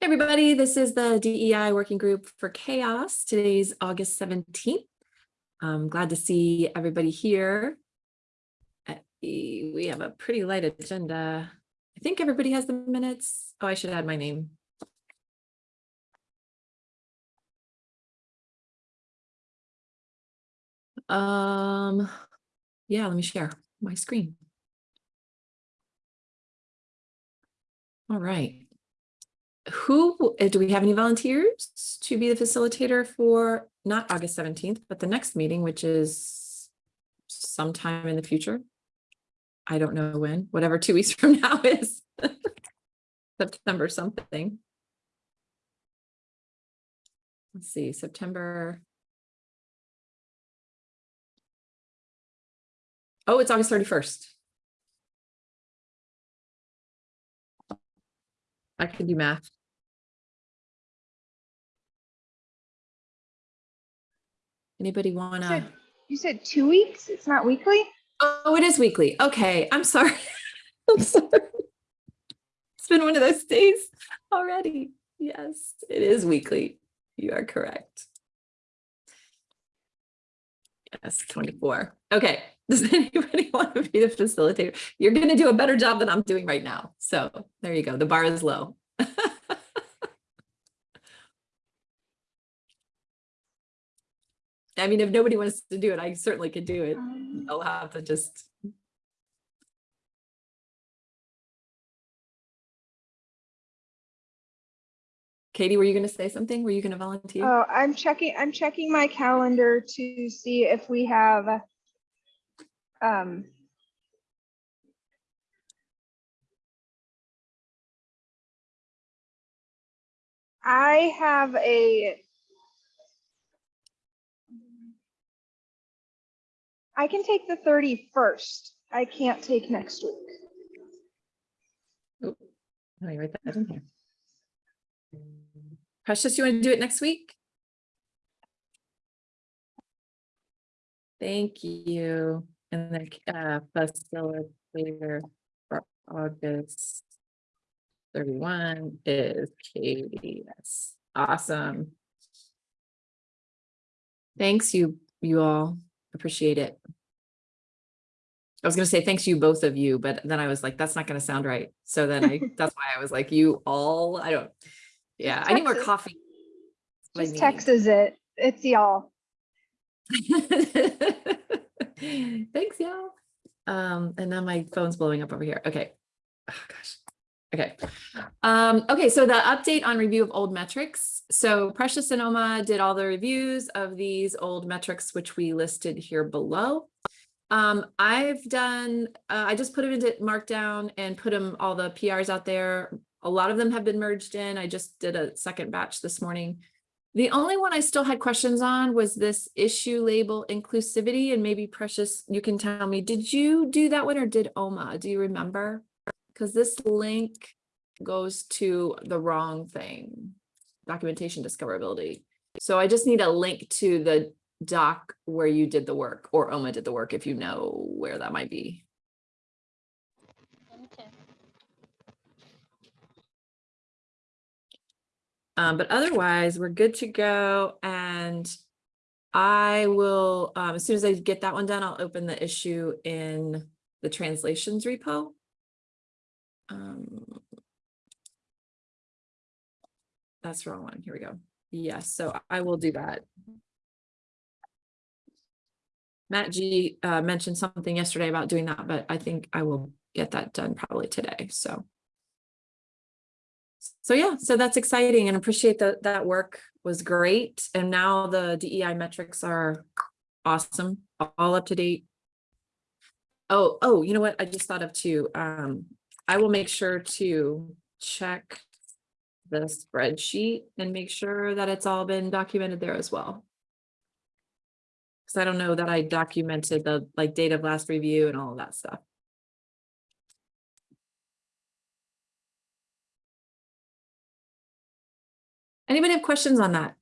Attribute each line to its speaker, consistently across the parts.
Speaker 1: everybody, this is the DEI Working Group for CHAOSS. Today's August 17th. I'm glad to see everybody here. Uh, We have a pretty light agenda. I think everybody has the minutes. Oh, I should add my name. Um, yeah, let me share my screen. All right. Who, uh, do we have any volunteers to be the facilitator for not August 17th, but the next meeting, which is sometime in the future? I don't know when, whatever two weeks from now is. September something. Let's see, September. Oh, it's August 31st. I can do math. Anybody wanna?
Speaker 2: said- You said two weeks? It's not weekly?
Speaker 1: Oh, it is weekly. Okay, I'm sorry. I'm sorry. It's been one of those days already. Yes, it is weekly. You are correct. Yes, 24. Okay, does anybody want to be the facilitator? You're going to do a better job than I'm doing right now. So there you go. The bar is low. I mean, if nobody wants to do it, I certainly could do it.
Speaker 2: Um,
Speaker 1: I'll have to just. Katie, were you gonna say something? Were you gonna volunteer?
Speaker 2: Oh, I'm checking, I'm checking my calendar to see if we have um I have a I can take the 31st. I can't take next week.
Speaker 1: Oh, let me write that in here. Precious, you want to do it next week? Thank you. And then uh facilitator for August thirty-one is Katie. Yes, awesome. Thanks you, you all. Appreciate it. I was gonna say thanks you, both of you, but then I was like, that's not gonna sound right. So then I, that's why I was like, you all, I don't. Yeah, I need more coffee.
Speaker 2: Just. Texas it. It's y'all.
Speaker 1: Thanks, y'all. Um, and now my phone's blowing up over here. Okay. Oh, gosh. Okay. Um, okay, so the update on review of old metrics. So Precious and Oma did all the reviews of these old metrics, which we listed here below. Um, I've done, uh, I just put them into Markdown and put them, all the PRs out there. A lot of them have been merged in. I just did a second batch this morning. The only one I still had questions on was this issue label inclusivity and maybe Precious, you can tell me, did you do that one or did Oma? Do you remember? Because this link goes to the wrong thing, documentation discoverability. So I just need a link to the doc where you did the work or Oma did the work if you know where that might be. Um, but otherwise, we're good to go. And I will, um, as soon as I get that one done, I'll open the issue in the translations repo. Um, that's the wrong one. Here we go. Yes, so I will do that. Matt G uh, mentioned something yesterday about doing that, but I think I will get that done probably today. So. So yeah, so that's exciting and appreciate that that work was great. And now the DEI metrics are awesome, all up to date. Oh, oh, you know what? I just thought of too. Um, I will make sure to check the spreadsheet and make sure that it's all been documented there as well. Because I don't know that I documented the like date of last review and all of that stuff. Anybody have questions on that?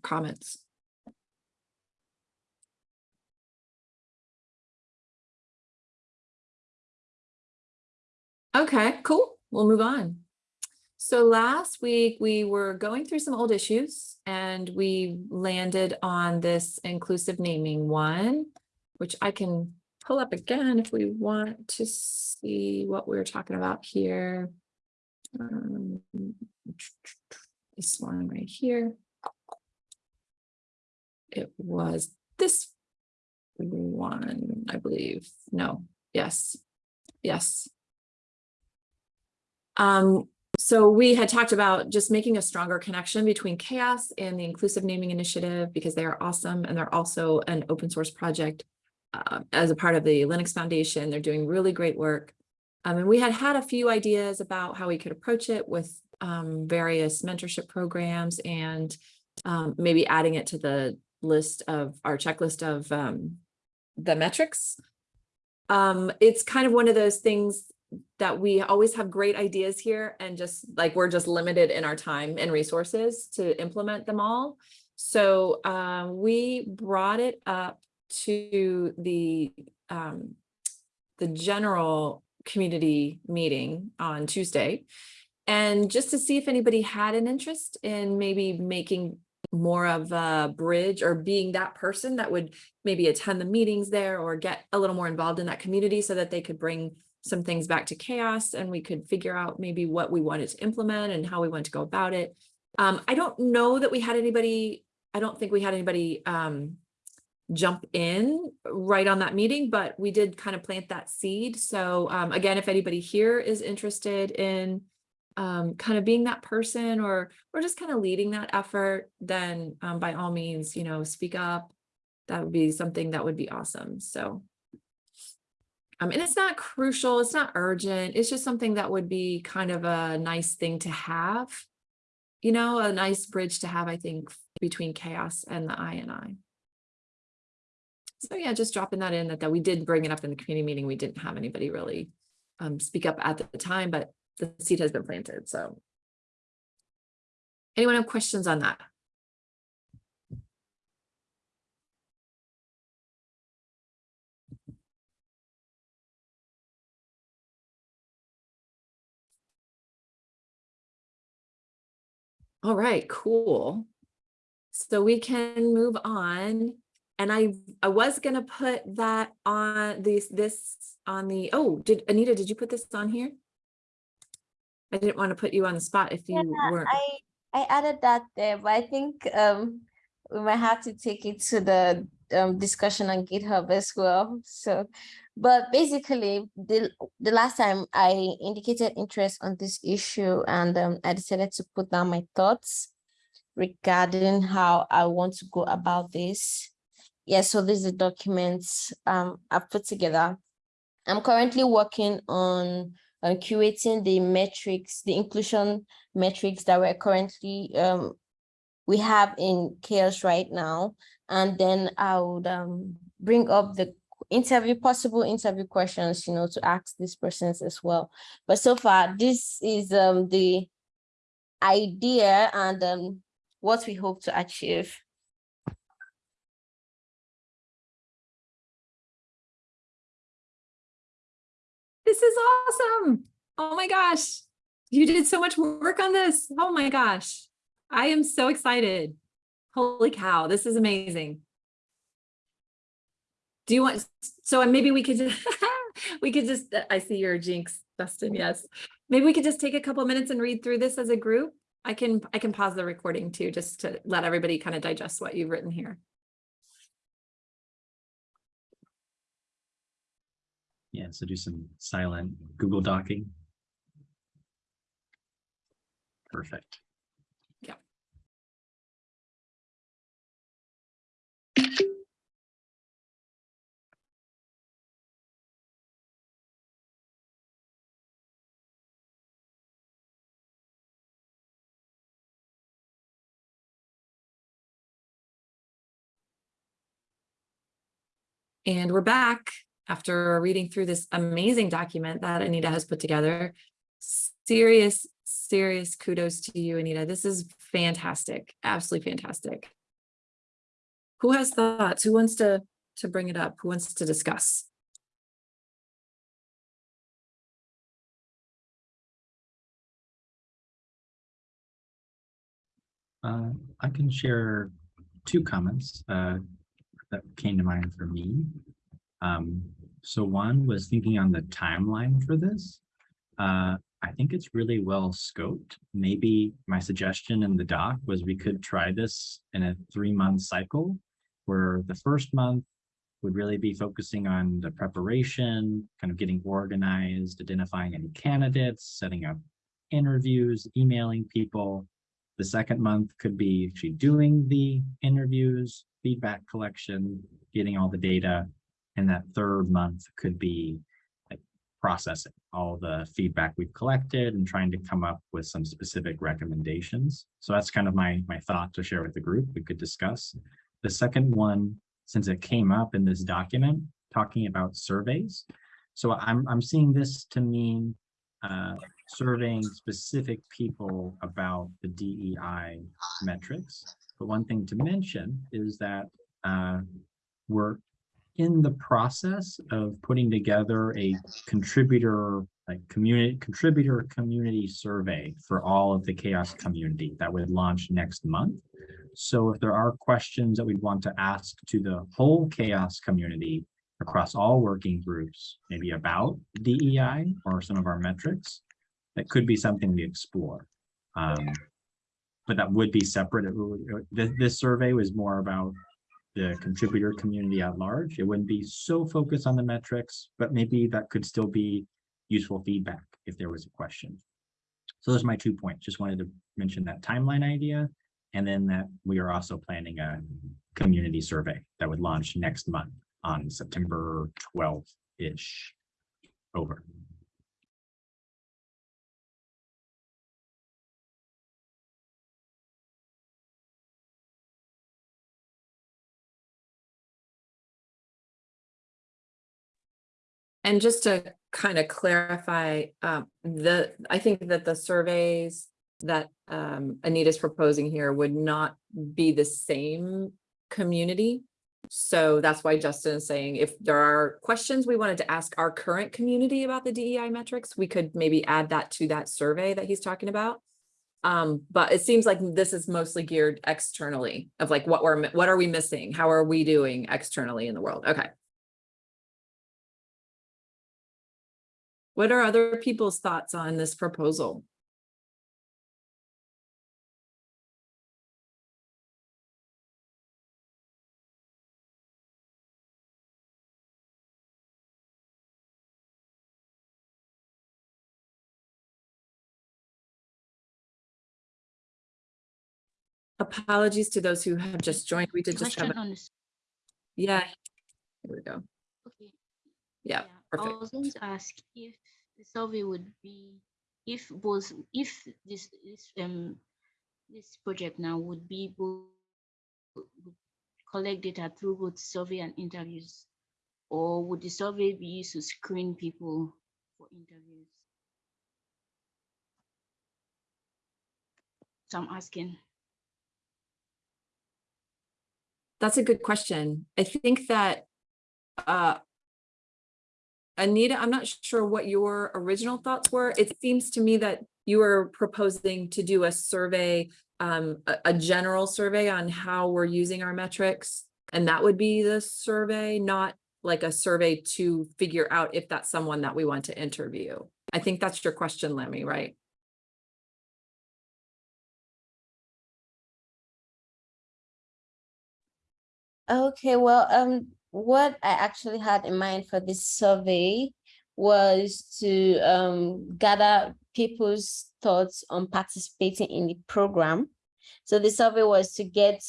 Speaker 1: Comments? Okay, cool. We'll move on. So last week, we were going through some old issues and we landed on this inclusive naming one, which I can pull up again if we want to see what we we're talking about here. Um, This one right here. It was this one, I believe. No, yes, yes. Um, so we had talked about just making a stronger connection between CHAOSS and the inclusive naming initiative because they are awesome and they're also an open source project uh, as a part of the Linux Foundation. They're doing really great work. Um, and we had had a few ideas about how we could approach it with um, various mentorship programs and um, maybe adding it to the list of our checklist of um, the metrics. Um, it's kind of one of those things that we always have great ideas here and just like we're just limited in our time and resources to implement them all. So um, we brought it up to the um, the general community meeting on Tuesday. And just to see if anybody had an interest in maybe making more of a bridge or being that person that would maybe attend the meetings there or get a little more involved in that community so that they could bring some things back to CHAOSS and we could figure out maybe what we wanted to implement and how we want to go about it. Um, I don't know that we had anybody, I don't think we had anybody um, jump in right on that meeting, but we did kind of plant that seed. So um, again, if anybody here is interested in um, kind of being that person or or just kind of leading that effort, then um, by all means, you know, speak up. That would be something that would be awesome. So, um, and it's not crucial, it's not urgent. It's just something that would be kind of a nice thing to have. You know, a nice bridge to have, I think, between CHAOSS and the I and I. So yeah, just dropping that in that, that we did bring it up in the community meeting. We didn't have anybody really um, speak up at the time, but the seed has been planted, so. Anyone have questions on that? All right, cool. So we can move on. And I, I was gonna put that on this, this on the, oh, did Anita, did you put this on here? I didn't want to put you on the spot if you
Speaker 3: Yeah,
Speaker 1: weren't.
Speaker 3: I I added that there, but I think um we might have to take it to the um discussion on GitHub as well. So, but basically, the the last time I indicated interest on this issue and um I decided to put down my thoughts regarding how I want to go about this. Yeah, so these are documents um I've put together. I'm currently working on uh, curating the metrics, the inclusion metrics that we're currently um, we have in CHAOSS right now. And then I would um, bring up the interview, possible interview questions, you know, to ask these persons as well. But so far, this is um, the idea and um, what we hope to achieve.
Speaker 1: This is awesome. Oh my gosh. You did so much work on this. Oh my gosh. I am so excited. Holy cow, this is amazing. Do you want, so maybe we could, just we could just, I see your jinx, Dustin, yes. Maybe we could just take a couple minutes and read through this as a group. I can, I can pause the recording too, just to let everybody kind of digest what you've written here.
Speaker 4: Yeah, so do some silent Google docking. Perfect.
Speaker 1: And we're back after reading through this amazing document that Anita has put together. Serious, serious kudos to you, Anita. This is fantastic, absolutely fantastic. Who has thoughts? Who wants to, to bring it up? Who wants to discuss?
Speaker 4: Uh, I can share two comments uh, that came to mind for me. Um, so one was thinking on the timeline for this. Uh, I think it's really well scoped. Maybe my suggestion in the doc was we could try this in a three month cycle where the first month would really be focusing on the preparation, kind of getting organized, identifying any candidates, setting up interviews, emailing people. The second month could be actually doing the interviews, feedback collection, getting all the data. And that third month could be like processing all the feedback we've collected and trying to come up with some specific recommendations. So that's kind of my, my thought to share with the group. We could discuss. The second one, since it came up in this document, talking about surveys. So I'm, I'm seeing this to mean uh, surveying specific people about the DEI metrics. But one thing to mention is that uh, we're in the process of putting together a contributor, like community, contributor community survey for all of the CHAOSS community that would launch next month. So if there are questions that we'd want to ask to the whole CHAOSS community across all working groups, maybe about DEI or some of our metrics, that could be something we explore. Um, but that would be separate. Would- this survey was more about the contributor community at large. It wouldn't be so focused on the metrics, but maybe that could still be useful feedback if there was a question. So those are my two points. Just wanted to mention that timeline idea. And then that we are also planning a community survey that would launch next month on September twelfth-ish. Over.
Speaker 1: And just to kind of clarify, um, the, I think that the surveys that um, Anita's proposing here would not be the same community. So that's why Justin is saying if there are questions we wanted to ask our current community about the DEI metrics, we could maybe add that to that survey that he's talking about. Um, but it seems like this is mostly geared externally of like what we're, what are we missing? How are we doing externally in the world? Okay. What are other people's thoughts on this proposal? Apologies to those who have just joined. We did just have, a-
Speaker 5: on this,
Speaker 1: yeah. Here we go.
Speaker 5: okay.
Speaker 1: Yeah,
Speaker 5: I
Speaker 1: perfect.
Speaker 5: was going to ask if the survey would be, if both, if this, this, um, this project now would be both would collect data through both survey and interviews, or would the survey be used to screen people for interviews? So I'm asking.
Speaker 1: That's a good question. I think that uh Anita, I'm not sure what your original thoughts were. It seems to me that you were proposing to do a survey, um, a, a general survey on how we're using our metrics. And that would be the survey, not like a survey to figure out if that's someone that we want to interview. I think that's your question, Lemmy, right?
Speaker 3: Okay, well, um, what I actually had in mind for this survey was to um gather people's thoughts on participating in the program. So the survey was to get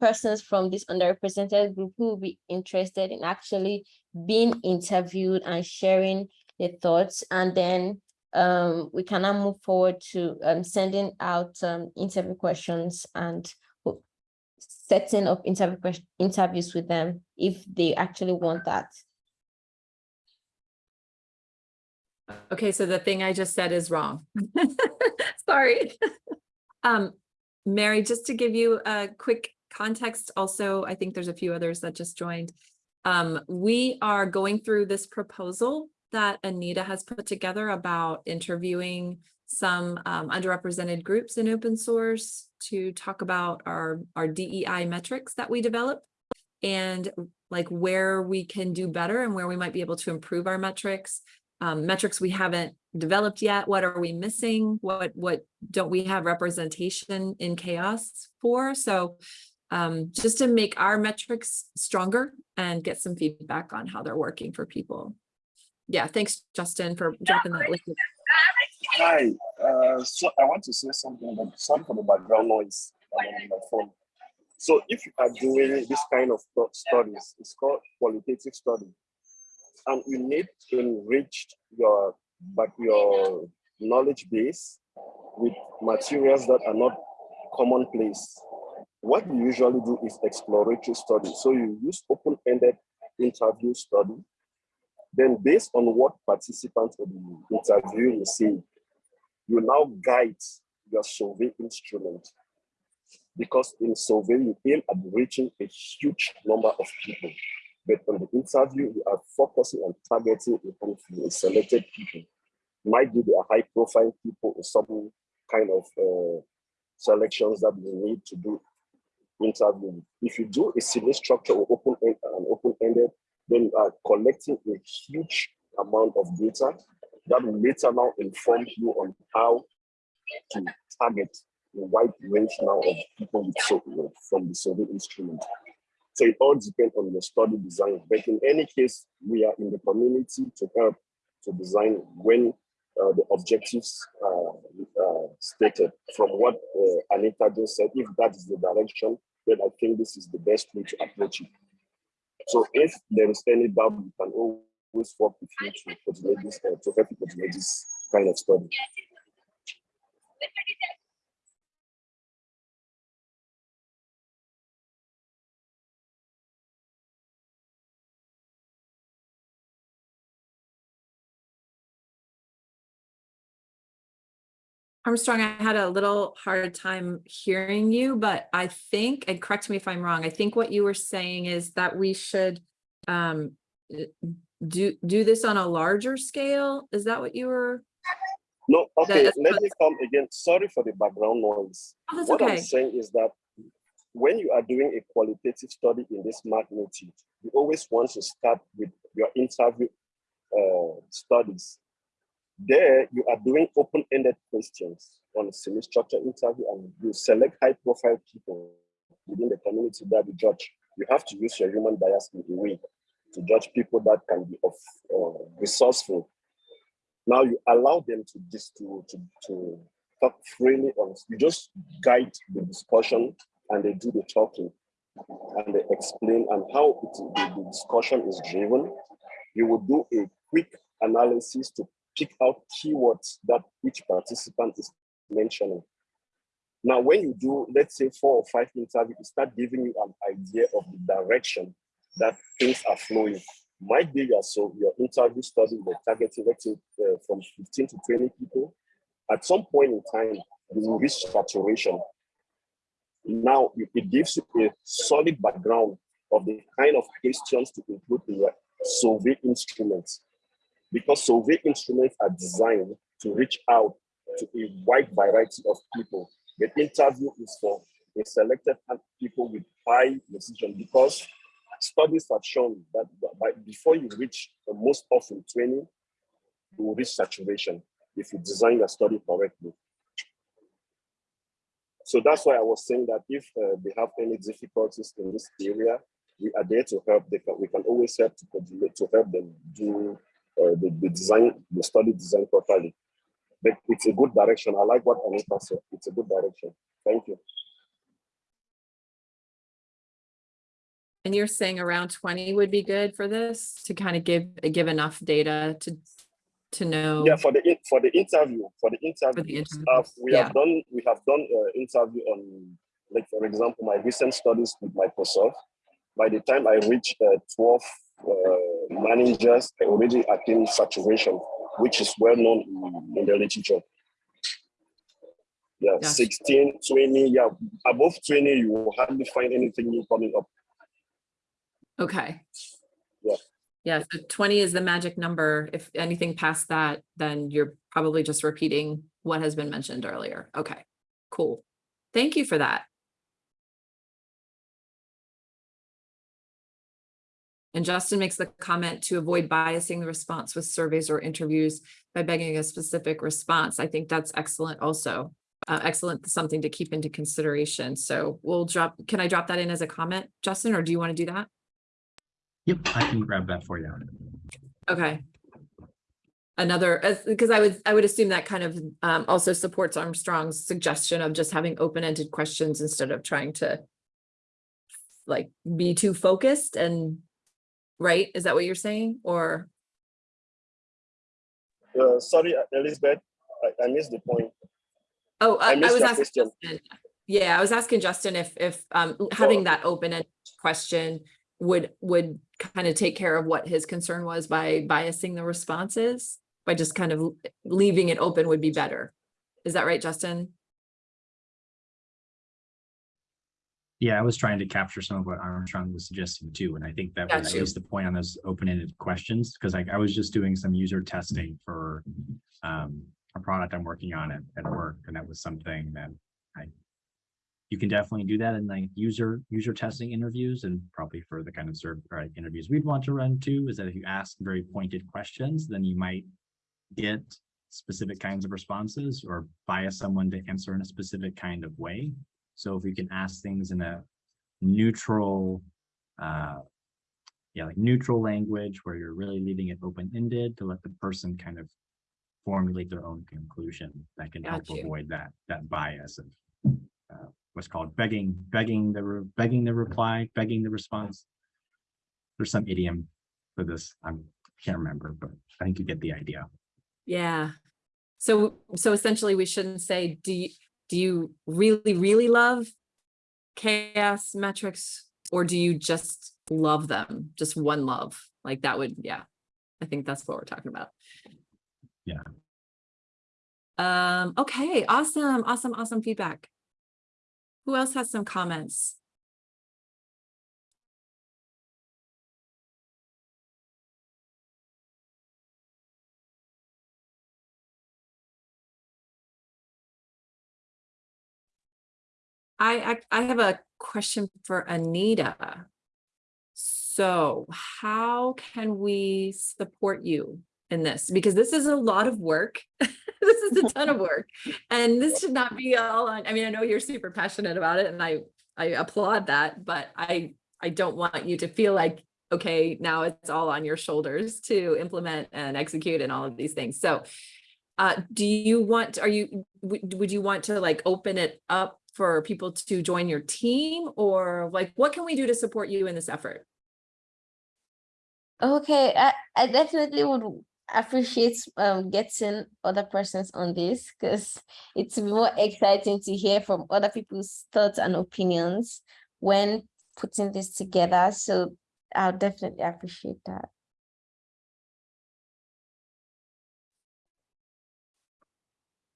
Speaker 3: persons from this underrepresented group who will be interested in actually being interviewed and sharing their thoughts. And then um, we can now move forward to um, sending out um, interview questions and setting up interview interviews with them if they actually want that.
Speaker 1: Okay, so the thing I just said is wrong. Sorry. Um, Mary, just to give you a quick context, also, I think there's a few others that just joined. Um, we are going through this proposal that Anita has put together about interviewing some um, underrepresented groups in open source to talk about our, our DEI metrics that we develop and like where we can do better and where we might be able to improve our metrics. Um, metrics we haven't developed yet. What are we missing? What, what don't we have representation in CHAOSS for? So um, just to make our metrics stronger and get some feedback on how they're working for people. Yeah, thanks, Justin, for dropping that link.
Speaker 6: Hi, uh, so I want to say something, but sorry for the background noise on my phone. So if you are doing this kind of stu- studies, it's called qualitative study, and you need to enrich your but your knowledge base with materials that are not commonplace. What you usually do is exploratory study. So you use open-ended interview study. Then based on what participants of the interview will say, you now guide your survey instrument. Because in survey, you aim at reaching a huge number of people. But on the interview, you are focusing on targeting a selected people. Might be the high profile people or some kind of uh, selections that you need to do interview. If you do a civil structure or open end and open-ended, then you are collecting a huge amount of data that will later now inform you on how to target a wide range now of people with you from the survey instrument. So it all depends on the study design. But in any case, we are in the community to help to design when uh, the objectives are uh, stated from what uh, Anita just said. If that is the direction, then I think this is the best way to approach it. So if there is any doubt, we can always with you uh, to kind of study.
Speaker 1: Armstrong, I had a little hard time hearing you, but I think, and correct me if I'm wrong, I think what you were saying is that we should um, do, do this on a larger scale? Is that what you were?
Speaker 6: No, okay,
Speaker 1: That's
Speaker 6: let me come again. Sorry for the background noise.
Speaker 1: Oh,
Speaker 6: What I'm saying is that when you are doing a qualitative study in this magnitude, you always want to start with your interview uh, studies. There, you are doing open-ended questions on a semi-structured interview, and you select high-profile people within the community that you judge. You have to use your human bias in a way to judge people that can be of uh, resourceful. Now you allow them to just to, to to talk freely on. You just guide the discussion, and they do the talking, and they explain and how it, the, the discussion is driven. You will do a quick analysis to pick out keywords that each participant is mentioning. Now, when you do, let's say four or five interviews, start giving you an idea of the direction that things are flowing. Might be your so your interview study, the targeting, let's say uh, from 15 to 20 people. At some point in time, you will reach saturation. Now, it gives you a solid background of the kind of questions to include in your survey instruments because survey instruments are designed to reach out to a wide variety of people. The interview is for a selected people with high decision because studies have shown that by, before you reach uh, most often 20, you will reach saturation if you design your study correctly. So that's why I was saying that if uh, they have any difficulties in this area, we are there to help. They can, we can always help to to help them do uh, the, the design, the study design properly. But it's a good direction. I like what Anita said. It's a good direction. Thank you.
Speaker 1: And you're saying around twenty would be good for this to kind of give, give enough data to, to know?
Speaker 6: Yeah, for the for the interview, for the interview, uh,
Speaker 1: interviews,
Speaker 6: we
Speaker 1: yeah.
Speaker 6: have done we have done uh, interview on, like for example, my recent studies with Microsoft. By the time I reached uh, 12 uh, managers, I already attained saturation, which is well known in, in the literature. Yeah,
Speaker 1: Gotcha.
Speaker 6: 16, 20, yeah, above 20, you will hardly find anything new coming up.
Speaker 1: Okay.
Speaker 6: Yeah.
Speaker 1: Yeah, so twenty is the magic number. If anything past that, then you're probably just repeating what has been mentioned earlier. Okay, cool. Thank you for that. And Justin makes the comment to avoid biasing the response with surveys or interviews by begging a specific response. I think that's excellent also. Uh, excellent, something to keep into consideration. So we'll drop, can I drop that in as a comment, Justin, or do you want to do that?
Speaker 4: Yep, I can grab that for you.
Speaker 1: Okay. Another, because I would, I would assume that kind of um also supports Armstrong's suggestion of just having open-ended questions instead of trying to like be too focused and, right? Is that what you're saying? Or,
Speaker 6: Uh, sorry, Elizabeth, I, I missed the point.
Speaker 1: oh, I
Speaker 6: I
Speaker 1: I was asking
Speaker 6: question.
Speaker 1: Justin. Yeah, I was asking Justin if if um having that open-ended question would would kind of take care of what his concern was by biasing the responses? By just kind of leaving it open would be better. Is that right, Justin?
Speaker 4: Yeah, I was trying to capture some of what Armstrong was suggesting too, and I think that was
Speaker 1: Got
Speaker 4: at least the point on those open-ended questions, because like I was just doing some user testing for um, a product I'm working on at, at work, and that was something that I you can definitely do that in like user, user testing interviews and probably for the kind of serve, or interviews we'd want to run too, is that if you ask very pointed questions, then you might get specific kinds of responses or bias someone to answer in a specific kind of way. So if we can ask things in a neutral, uh, yeah, like neutral language where you're really leaving it open-ended to let the person kind of formulate their own conclusion, that can help
Speaker 1: you.
Speaker 4: avoid that, that bias of uh, what's called begging, begging the, begging the reply, begging the response. There's some idiom for this. I can't remember, but I think you get the idea.
Speaker 1: Yeah. So, so essentially we shouldn't say, do you, do you really, really love CHAOSS metrics? Or do you just love them? Just one love? Like that would, yeah. I think that's what we're talking about.
Speaker 4: Yeah.
Speaker 1: Um, okay, awesome, awesome, awesome feedback. Who else has some comments? I, I, have a question for Anita. So how can we support you in this? Because this is a lot of work. This is a ton of work. And this should not be all on, I mean, I know you're super passionate about it and I, I applaud that, but I, I don't want you to feel like, okay, now it's all on your shoulders to implement and execute and all of these things. So uh, do you want, are you, would, would you want to like open it up for people to join your team or like, what can we do to support you in this effort?
Speaker 3: Okay, I, I definitely would appreciate um getting other persons on this because it's more exciting to hear from other people's thoughts and opinions when putting this together. So I'll definitely appreciate that.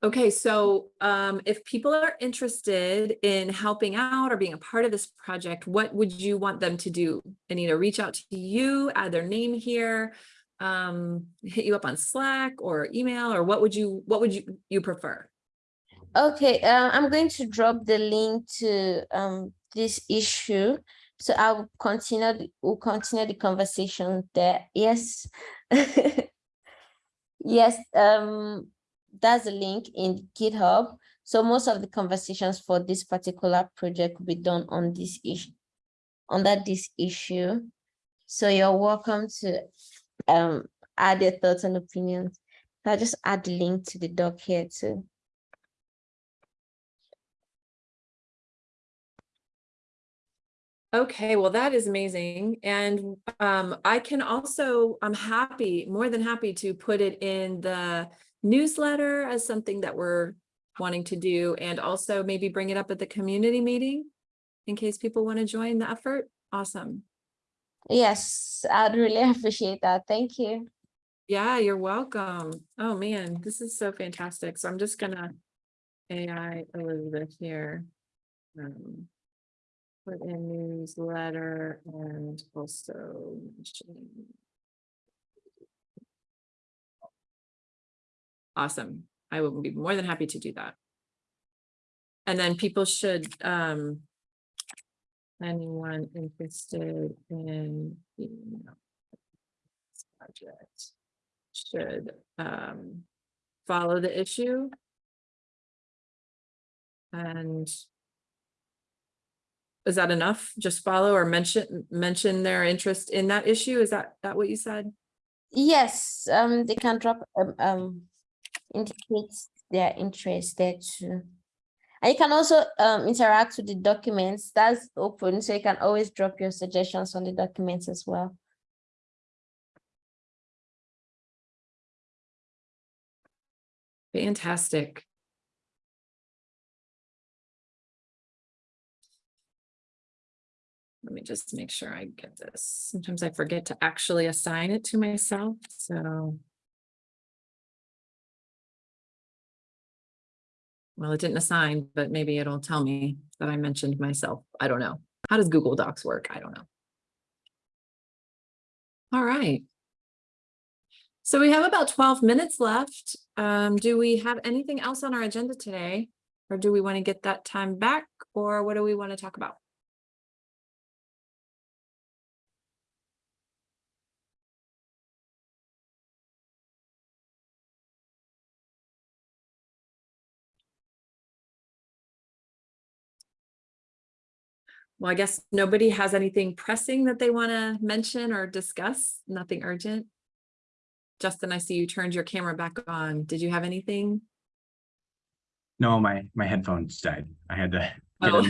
Speaker 1: Okay, so um, if people are interested in helping out or being a part of this project, what would you want them to do? Anita, reach out to you, add their name here, um, hit you up on Slack or email, or what would you, what would you, you prefer?
Speaker 3: Okay, uh, I'm going to drop the link to um this issue. So I will continue, we'll continue the conversation there. Yes. Yes, um, that's a link in GitHub. So most of the conversations for this particular project will be done on this issue, under this issue. So you're welcome to um add your thoughts and opinions. I'll just add the link to the doc here too.
Speaker 1: Okay, well, that is amazing. And um, I can also, I'm happy, more than happy to put it in the newsletter as something that we're wanting to do and also maybe bring it up at the community meeting in case people want to join the effort. Awesome.
Speaker 3: Yes, I'd really appreciate that. Thank you.
Speaker 1: Yeah, you're welcome. Oh, man, this is so fantastic. So I'm just gonna AI Elizabeth here. Um, Put in newsletter and also. Awesome. I will be more than happy to do that. And then people should, um. Anyone interested in, you know. this Project should, um, follow the issue. And. Is that enough? Just follow or mention, mention their interest in that issue? Is that, that what you said?
Speaker 3: Yes, um, they can drop, um, um, indicate their interest there too. And you can also, um, interact with the documents, that's open, so you can always drop your suggestions on the documents as well.
Speaker 1: Fantastic. Let me just make sure I get this. Sometimes I forget to actually assign it to myself, so. Well, it didn't assign, but maybe it'll tell me that I mentioned myself. I don't know. How does Google Docs work? I don't know. All right. So we have about twelve minutes left. Um, do we have anything else on our agenda today? Or do we want to get that time back? Or what do we want to talk about? Well, I guess nobody has anything pressing that they want to mention or discuss, nothing urgent. Justin, I see you turned your camera back on. Did you have anything?
Speaker 4: No, my, my headphones died. I had to. get
Speaker 1: Oh.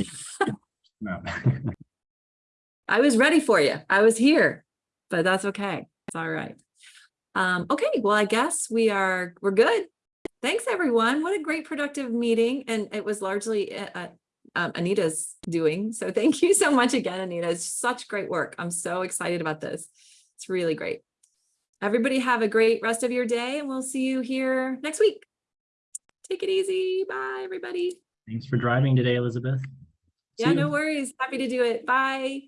Speaker 4: No.
Speaker 1: I was ready for you. I was here, but that's okay. It's all right. Um, okay, well, I guess we are, we're good. Thanks, everyone. What a great productive meeting. And it was largely uh, uh, um, Anita's doing. So thank you so much again, Anita. It's such great work. I'm so excited about this. It's really great. Everybody have a great rest of your day and we'll see you here next week. Take it easy. Bye, everybody.
Speaker 4: Thanks for driving today, Elizabeth.
Speaker 1: Yeah, no worries. Happy to do it. Bye.